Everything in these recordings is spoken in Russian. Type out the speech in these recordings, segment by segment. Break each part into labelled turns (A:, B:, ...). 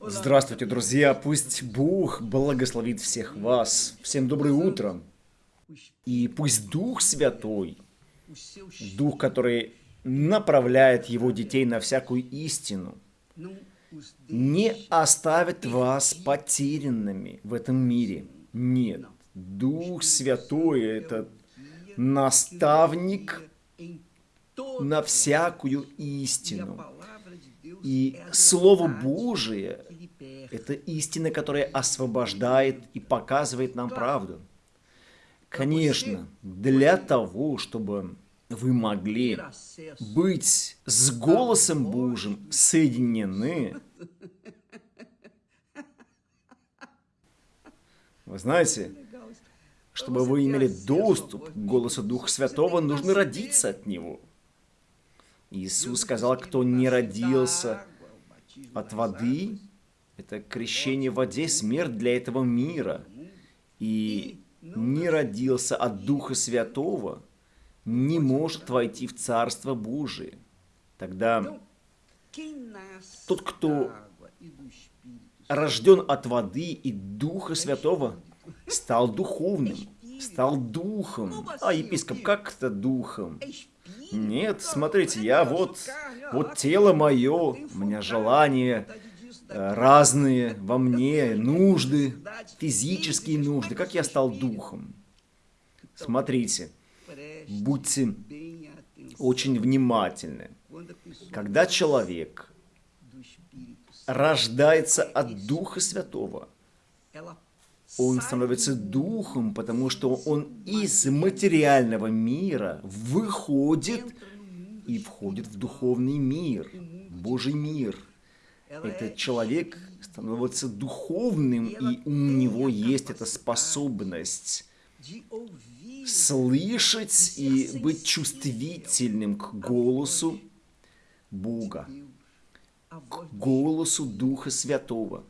A: Здравствуйте, друзья! Пусть Бог благословит всех вас. Всем доброе утро. И пусть Дух Святой, Дух, который направляет Его детей на всякую истину, не оставит вас потерянными в этом мире. Нет. Дух Святой – это наставник на всякую истину. И Слово Божие – это истина, которая освобождает и показывает нам правду. Конечно, для того, чтобы вы могли быть с голосом Божьим соединены, вы знаете, чтобы вы имели доступ к голосу Духа Святого, нужно родиться от Него. Иисус сказал, кто не родился от воды, это крещение в воде, смерть для этого мира. И не родился от Духа Святого, не может войти в Царство Божие. Тогда тот, кто рожден от воды и Духа Святого, стал духовным, стал духом. А епископ, как это духом? Нет, смотрите, я вот, вот тело мое, у меня желания э, разные во мне, нужды, физические нужды. Как я стал духом? Смотрите, будьте очень внимательны. Когда человек рождается от Духа Святого, он становится духом, потому что он из материального мира выходит и входит в духовный мир, Божий мир. Этот человек становится духовным, и у него есть эта способность слышать и быть чувствительным к голосу Бога, к голосу Духа Святого.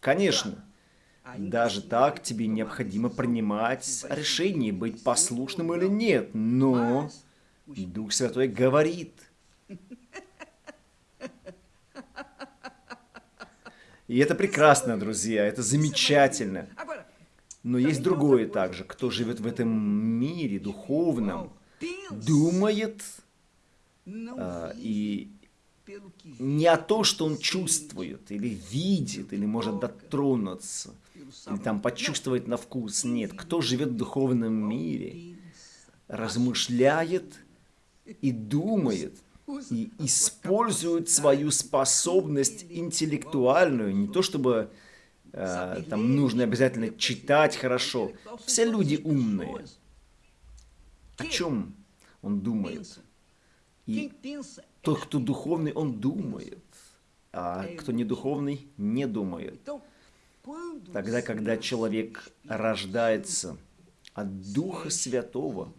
A: Конечно, даже так тебе необходимо принимать решение, быть послушным или нет. Но Дух Святой говорит. И это прекрасно, друзья, это замечательно. Но есть другое также, кто живет в этом мире духовном, думает а, и не о том, что он чувствует, или видит, или может дотронуться, или там почувствовать на вкус. Нет, кто живет в духовном мире, размышляет и думает, и использует свою способность интеллектуальную, не то чтобы э, там нужно обязательно читать хорошо. Все люди умные. О чем он думает? И тот, кто духовный, он думает, а кто не духовный, не думает. Тогда, когда человек рождается от Духа Святого,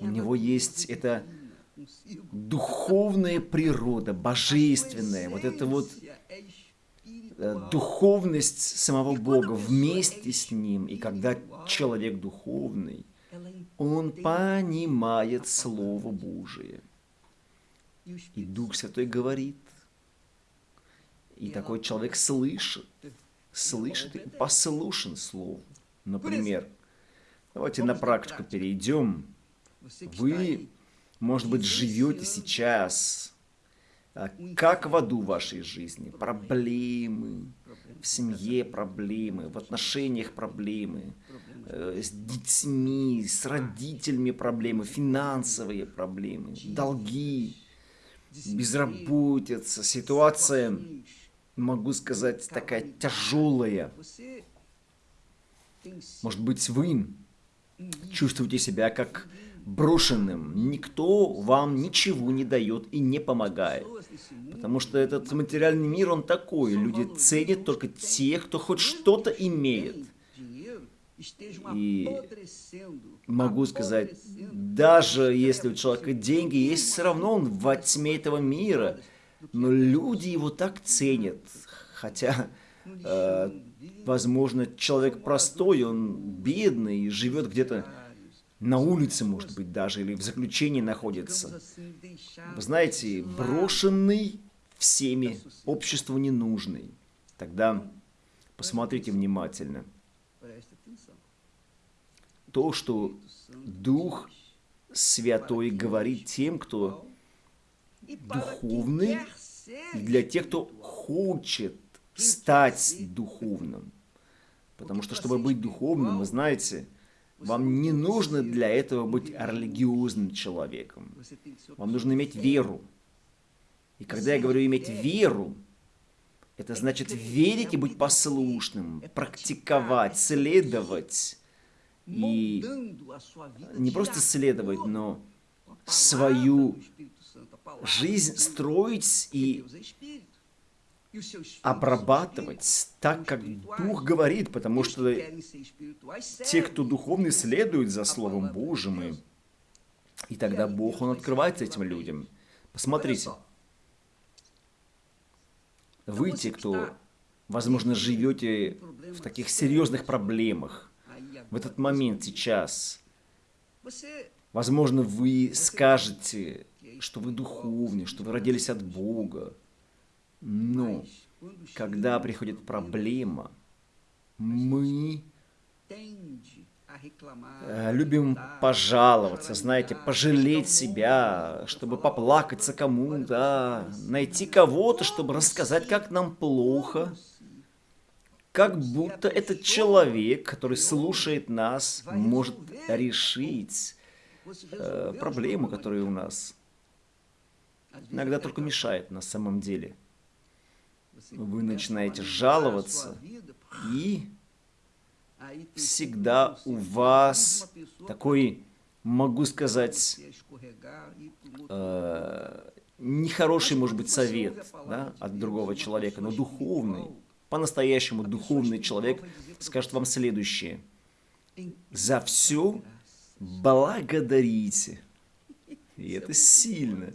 A: у него есть эта духовная природа, божественная, вот эта вот э, духовность самого Бога вместе с Ним. И когда человек духовный, он понимает Слово Божие. И Дух Святой говорит. И такой человек слышит слышит и послушен Слову. Например, давайте на практику перейдем. Вы, может быть, живете сейчас, а, как в аду вашей жизни. Проблемы, в семье проблемы, в отношениях проблемы, э, с детьми, с родителями проблемы, финансовые проблемы, долги, безработица, ситуация могу сказать, такая тяжелая. Может быть, вы чувствуете себя как брошенным. Никто вам ничего не дает и не помогает. Потому что этот материальный мир, он такой. Люди ценят только тех, кто хоть что-то имеет. И могу сказать, даже если у человека деньги есть, все равно он во тьме этого мира – но люди его так ценят, хотя, э, возможно, человек простой, он бедный, живет где-то на улице, может быть, даже, или в заключении находится. Вы знаете, брошенный всеми, обществу ненужный. Тогда посмотрите внимательно. То, что Дух Святой говорит тем, кто духовный, и для тех, кто хочет стать духовным. Потому что, чтобы быть духовным, вы знаете, вам не нужно для этого быть религиозным человеком. Вам нужно иметь веру. И когда я говорю иметь веру, это значит верить и быть послушным, практиковать, следовать. И не просто следовать, но свою жизнь строить и обрабатывать так, как Дух говорит, потому что те, кто духовный, следуют за Словом Божьим, и, и тогда Бог, Он открывается этим людям. Посмотрите, вы, те, кто, возможно, живете в таких серьезных проблемах, в этот момент сейчас, возможно, вы скажете, что вы духовны, что вы родились от Бога, но когда приходит проблема, мы э, любим пожаловаться, знаете, пожалеть себя, чтобы поплакаться кому-то, найти кого-то, чтобы рассказать, как нам плохо. Как будто этот человек, который слушает нас, может решить э, проблему, которая у нас. Иногда только мешает на самом деле вы начинаете жаловаться, и всегда у вас такой, могу сказать, э, нехороший, может быть, совет да, от другого человека, но духовный, по-настоящему духовный человек скажет вам следующее. За все благодарите. И это сильно.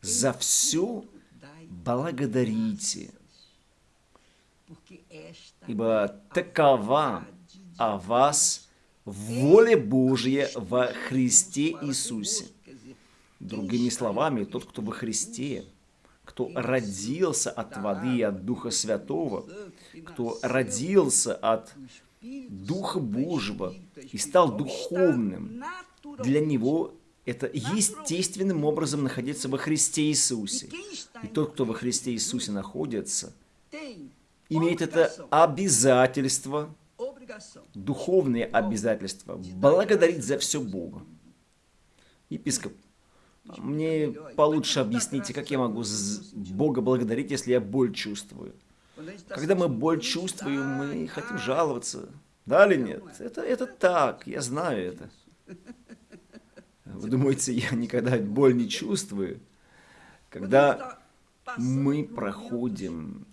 A: За все благодарите ибо такова о вас воля Божья во Христе Иисусе. Другими словами, тот, кто во Христе, кто родился от воды и от Духа Святого, кто родился от Духа Божьего и стал духовным, для него это естественным образом находиться во Христе Иисусе. И тот, кто во Христе Иисусе находится, имеет это обязательство, духовные обязательства, благодарить за все Бога. Епископ, мне получше объясните, как я могу Бога благодарить, если я боль чувствую. Когда мы боль чувствуем, мы хотим жаловаться. Да или нет? Это, это так, я знаю это. Вы думаете, я никогда боль не чувствую? Когда мы проходим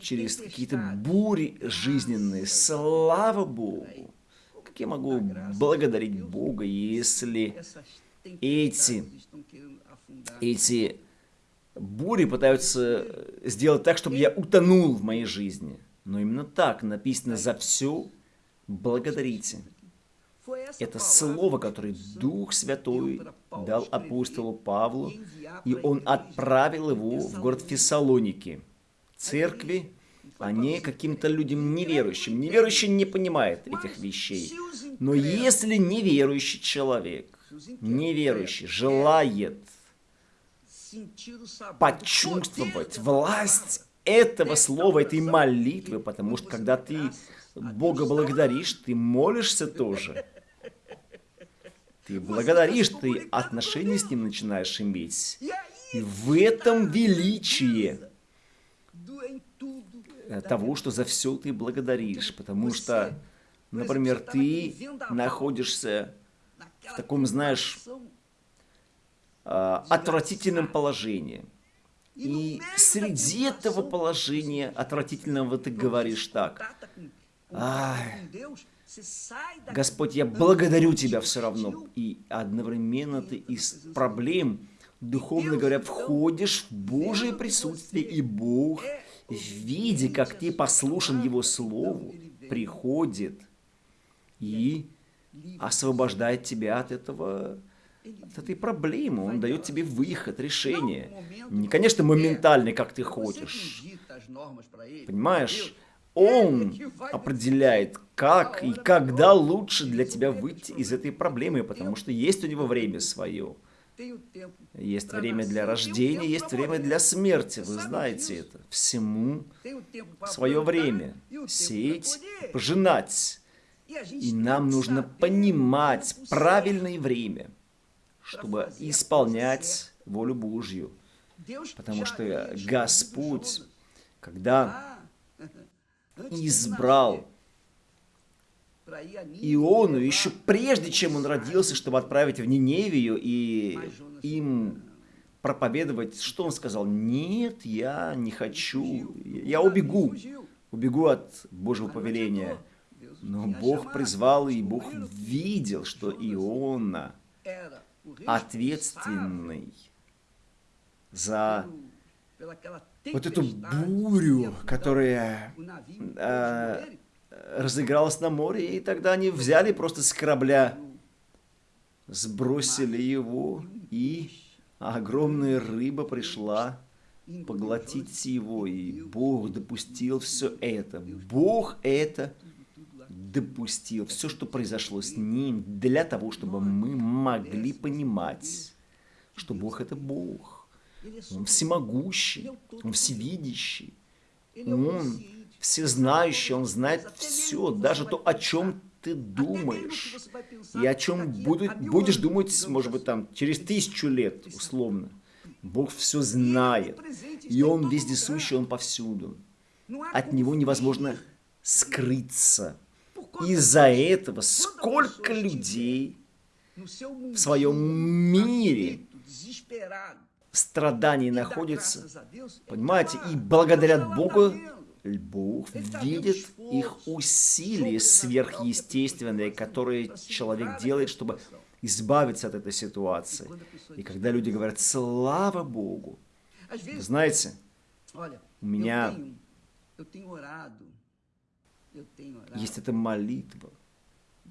A: через какие-то бури жизненные. Слава Богу! Как я могу благодарить Бога, если эти, эти бури пытаются сделать так, чтобы я утонул в моей жизни? Но именно так написано «за все благодарите». Это слово, которое Дух Святой дал апостолу Павлу, и он отправил его в город Фессалоники – церкви, а не каким-то людям неверующим. Неверующий не понимает этих вещей. Но если неверующий человек, неверующий, желает почувствовать власть этого слова, этой молитвы, потому что когда ты Бога благодаришь, ты молишься тоже. Ты благодаришь, ты отношения с Ним начинаешь иметь. И в этом величие того, что за все ты благодаришь, потому что, например, ты находишься в таком, знаешь, а, отвратительном положении. И среди этого положения отвратительного ты говоришь так. Господь, я благодарю Тебя все равно. И одновременно ты из проблем, духовно говоря, входишь в Божие присутствие, и Бог виде, как ты послушан Его Слову, приходит и освобождает тебя от этого этой проблемы. Он дает тебе выход, решение. Не, конечно, моментальный, как ты хочешь. Понимаешь? Он определяет, как и когда лучше для тебя выйти из этой проблемы, потому что есть у него время свое. Есть время для рождения, есть время для смерти, вы знаете это. Всему свое время. Сеять, пожинать. И нам нужно понимать правильное время, чтобы исполнять волю Божью. Потому что Господь, когда избрал Иону еще прежде, чем он родился, чтобы отправить в Ниневию и им проповедовать, что он сказал? Нет, я не хочу, я убегу, убегу от Божьего повеления. Но Бог призвал, и Бог видел, что Иона ответственный за вот эту бурю, которая э, разыгралась на море, и тогда они взяли просто с корабля, сбросили его, и огромная рыба пришла поглотить его, и Бог допустил все это. Бог это допустил, все, что произошло с ним, для того, чтобы мы могли понимать, что Бог это Бог. Он всемогущий, Он всевидящий, Он всезнающий, Он знает все, даже то, о чем ты думаешь, и о чем будешь, будешь думать, может быть, там, через тысячу лет, условно. Бог все знает, и Он вездесущий, Он повсюду. От Него невозможно скрыться. Из-за этого сколько людей в своем мире страданий находится, понимаете, и благодарят Богу, Бог видит их усилия сверхъестественные, которые человек делает, чтобы избавиться от этой ситуации. И когда люди говорят «Слава Богу», знаете, у меня есть эта молитва.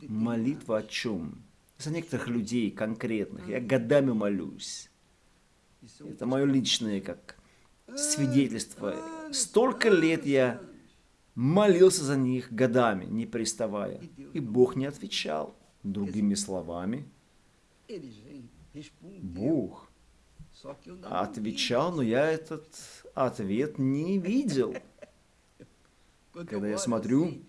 A: Молитва о чем? За некоторых людей конкретных. Я годами молюсь. Это мое личное как свидетельство. Столько лет я молился за них годами, не приставая. И Бог не отвечал. Другими словами, Бог отвечал, но я этот ответ не видел. Когда я смотрю,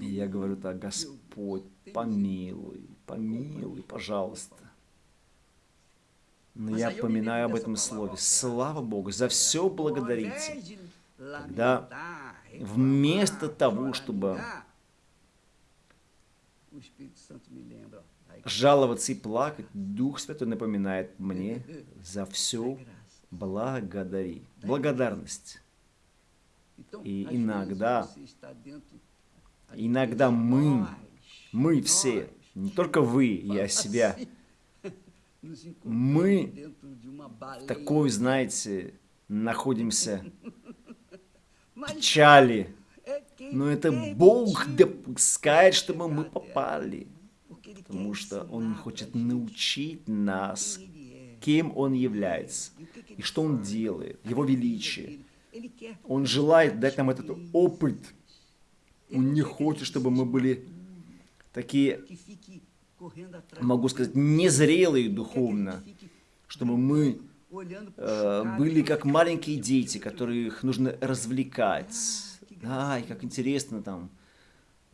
A: я говорю так, Господь, помилуй, помилуй, пожалуйста. Но я поминаю об этом слове. Слава Богу, за все благодарите. Когда вместо того, чтобы жаловаться и плакать, Дух Святой напоминает мне за все благодари. Благодарность. И иногда, иногда мы, мы все, не только вы, я себя, мы в такой, знаете, находимся печали. Но это Бог допускает, чтобы мы попали. Потому что Он хочет научить нас, кем Он является и что Он делает, Его величие. Он желает дать нам этот опыт. Он не хочет, чтобы мы были такие могу сказать, незрелые духовно, чтобы мы э, были как маленькие дети, которых нужно развлекать. Ай, как интересно там.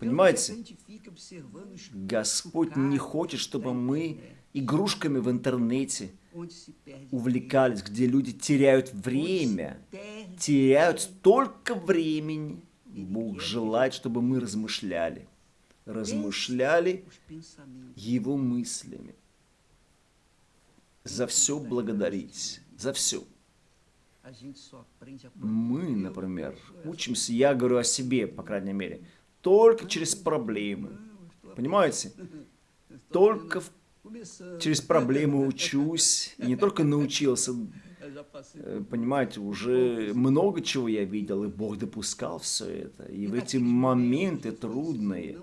A: Понимаете? Господь не хочет, чтобы мы игрушками в интернете увлекались, где люди теряют время, теряют столько времени. Бог желает, чтобы мы размышляли размышляли его мыслями. За все благодарить, за все. Мы, например, учимся, я говорю о себе, по крайней мере, только через проблемы. Понимаете? Только в через проблемы учусь, и не только научился, э, понимаете, уже много чего я видел, и Бог допускал все это. И в эти моменты трудные,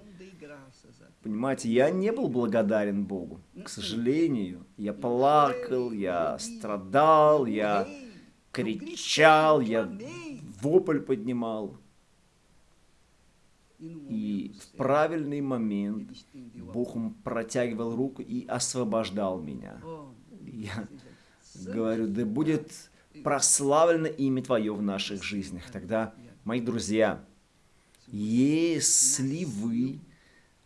A: Понимаете, я не был благодарен Богу, к сожалению. Я плакал, я страдал, я кричал, я вопль поднимал. И в правильный момент Бог протягивал руку и освобождал меня. Я говорю, да будет прославлено имя Твое в наших жизнях. Тогда, мои друзья, если вы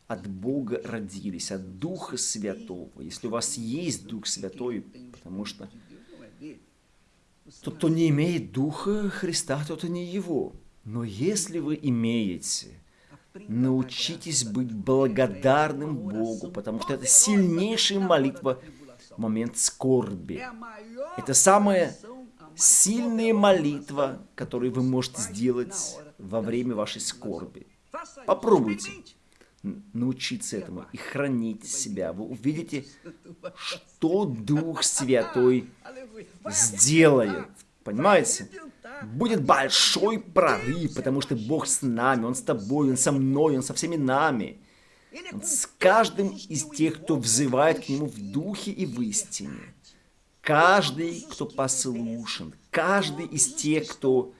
A: от Бога родились, от Духа Святого, если у вас есть Дух Святой, потому что тот, кто не имеет Духа Христа, тот и не Его. Но если вы имеете, научитесь быть благодарным Богу, потому что это сильнейшая молитва в момент скорби. Это самая сильная молитва, которую вы можете сделать во время вашей скорби. Попробуйте научиться этому и хранить себя. Вы увидите, что Дух Святой сделает. Понимаете? Будет большой прорыв, потому что Бог с нами, Он с тобой, Он со мной, Он со всеми нами. Он с каждым из тех, кто взывает к Нему в духе и в истине. Каждый, кто послушен, каждый из тех, кто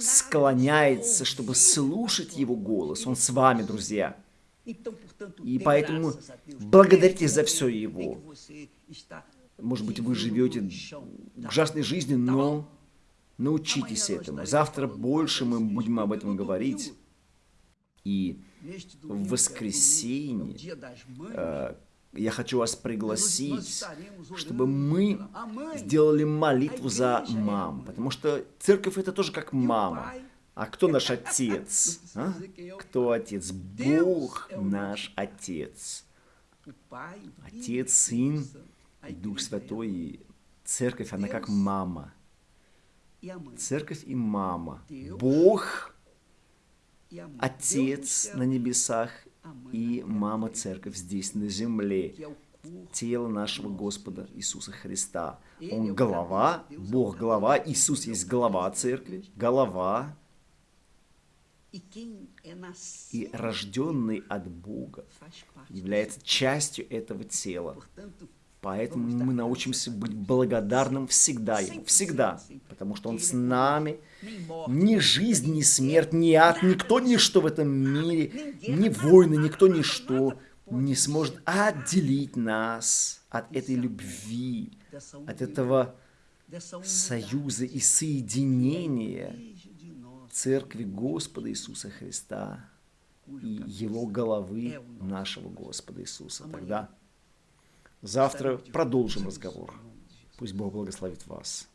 A: склоняется, чтобы слушать Его голос, Он с вами, друзья. И поэтому благодарите за все Его. Может быть, вы живете ужасной жизнью, но научитесь этому. Завтра больше мы будем об этом говорить. И в воскресенье э, я хочу вас пригласить, чтобы мы сделали молитву за мам. Потому что церковь это тоже как мама. А кто наш отец? А? Кто отец? Бог наш отец. Отец, Сын и Дух Святой. И церковь, она как мама. Церковь и мама. Бог, Отец на небесах и мама церковь здесь на земле. Тело нашего Господа Иисуса Христа. Он глава, Бог глава, Иисус есть глава церкви, голова и рожденный от Бога является частью этого тела. Поэтому мы научимся быть благодарным всегда Ему, всегда, потому что Он с нами. Ни жизнь, ни смерть, ни ад, никто, ничто в этом мире, ни войны, никто, ничто не сможет отделить нас от этой любви, от этого союза и соединения Церкви Господа Иисуса Христа и Его головы нашего Господа Иисуса. Тогда завтра продолжим разговор. Пусть Бог благословит вас.